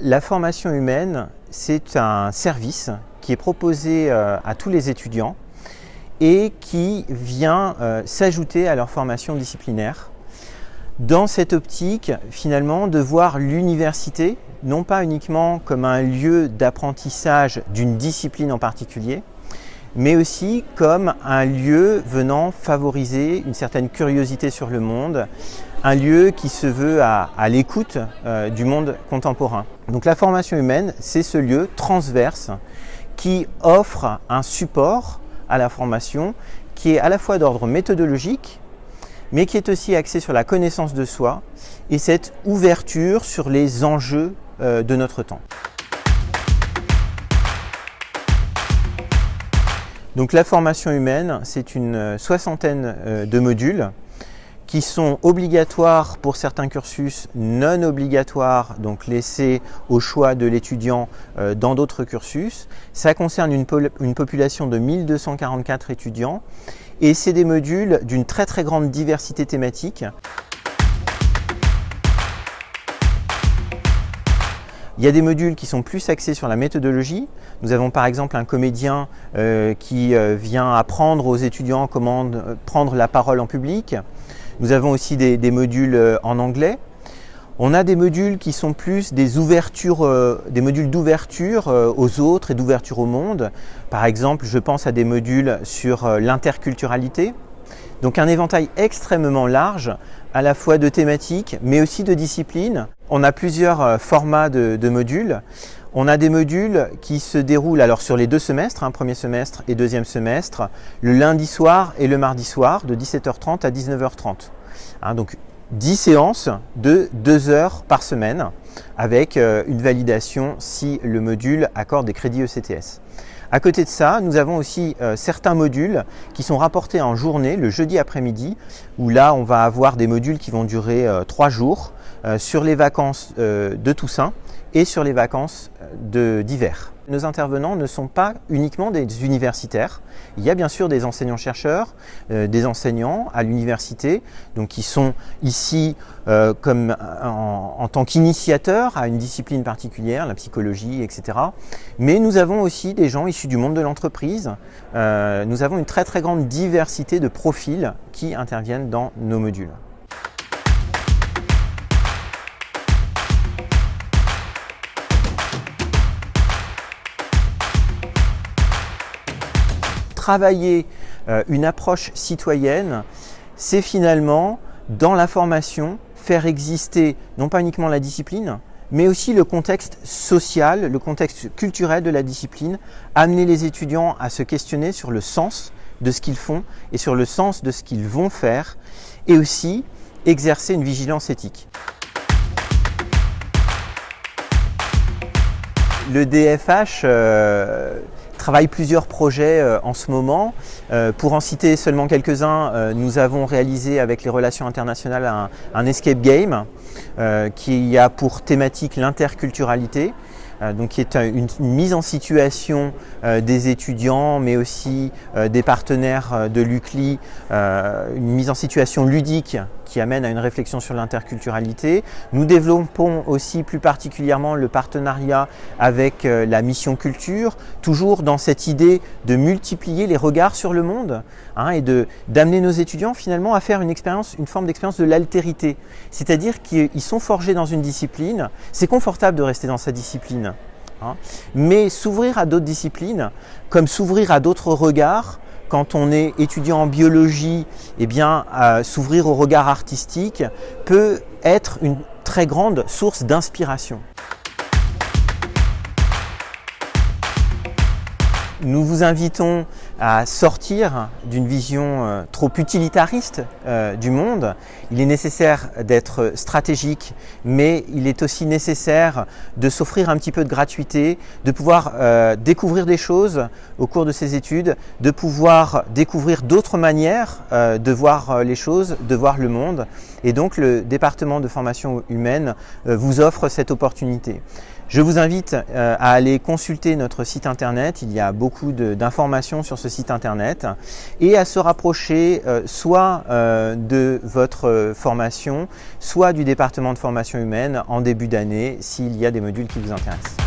La formation humaine, c'est un service qui est proposé euh, à tous les étudiants et qui vient euh, s'ajouter à leur formation disciplinaire. Dans cette optique, finalement, de voir l'université, non pas uniquement comme un lieu d'apprentissage d'une discipline en particulier, mais aussi comme un lieu venant favoriser une certaine curiosité sur le monde, un lieu qui se veut à, l'écoute euh, du monde contemporain. Donc la formation humaine, c'est ce lieu transverse qui offre un support à la formation qui est à la fois d'ordre méthodologique, mais qui est aussi axé sur la connaissance de soi et cette ouverture sur les enjeux euh, de notre temps. Donc la formation humaine, c'est une soixantaine euh, de modules qui sont obligatoires pour certains cursus, non obligatoires, donc laissés au choix de l'étudiant euh, dans d'autres cursus. Ça concerne une, une, population de 1244 étudiants et c'est des modules d'une très très grande diversité thématique. Il y a des modules qui sont plus axés sur la méthodologie. Nous avons par exemple un comédien euh, qui euh, vient apprendre aux étudiants comment euh, prendre la parole en public. Nous avons aussi des, modules en anglais. On a des modules qui sont plus des ouvertures, des modules d'ouverture aux autres et d'ouverture au monde. Par exemple, je pense à des modules sur l'interculturalité. Donc un éventail extrêmement large, à la fois de thématiques, mais aussi de disciplines. On a plusieurs euh, formats de, modules. On a des modules qui se déroulent alors sur les deux semestres, un premier semestre et deuxième semestre, le lundi soir et le mardi soir de 17h30 à 19h30. Hein, donc 10 séances de 2 heures par semaine avec euh, une validation si le module accorde des crédits ECTS. À côté de ça, nous avons aussi euh, certains modules qui sont rapportés en journée, le jeudi après-midi, où là, on va avoir des modules qui vont durer 3 jours euh, sur les vacances euh, de Toussaint et sur les vacances euh, d'hiver. Nos intervenants ne sont pas uniquement des universitaires. Il y a bien sûr des enseignants-chercheurs, des enseignants à l'université, donc qui sont ici comme en, tant qu'initiateurs à une discipline particulière, la psychologie, etc. Mais nous avons aussi des gens issus du monde de l'entreprise. nous avons une très très grande diversité de profils qui interviennent dans nos modules. Travailler euh, une approche citoyenne, c'est finalement, dans la formation, faire exister non pas uniquement la discipline, mais aussi le contexte social, le contexte culturel de la discipline, amener les étudiants à se questionner sur le sens de ce qu'ils font et sur le sens de ce qu'ils vont faire, et aussi exercer une vigilance éthique. Le DFH euh, travaille plusieurs projets euh, en ce moment. Euh, pour en citer seulement quelques-uns, euh, nous avons réalisé avec les relations internationales un, escape game qui a pour thématique l'interculturalité. donc qui est une, mise en situation des étudiants, mais aussi des partenaires de l'UCLI, une mise en situation ludique qui amène à une réflexion sur l'interculturalité. Nous développons aussi plus particulièrement le partenariat avec euh, la mission culture, toujours dans cette idée de multiplier les regards sur le monde hein, et d'amener nos étudiants finalement à faire une expérience, une forme d'expérience de l'altérité. C'est-à-dire qu'ils sont forgés dans une discipline, c'est confortable de rester dans sa discipline. Hein, mais s'ouvrir à d'autres disciplines, comme s'ouvrir à d'autres regards, quand on est étudiant en biologie, eh bien, s'ouvrir au regard artistique peut être une très grande source d'inspiration. Nous vous invitons à sortir d'une vision euh, trop utilitariste euh, du monde. Il est nécessaire d'être stratégique, mais il est aussi nécessaire de s'offrir un petit peu de gratuité, de pouvoir euh, découvrir des choses au cours de ces études, de pouvoir découvrir d'autres manières de voir les choses, de voir le monde. Et donc le département de formation humaine vous offre cette opportunité. Je vous invite euh, à aller consulter notre site internet, il y a beaucoup d'informations sur ce site internet et à se rapprocher euh, soit euh, de votre formation, soit du département de formation humaine en début d'année s'il y a des modules qui vous intéressent.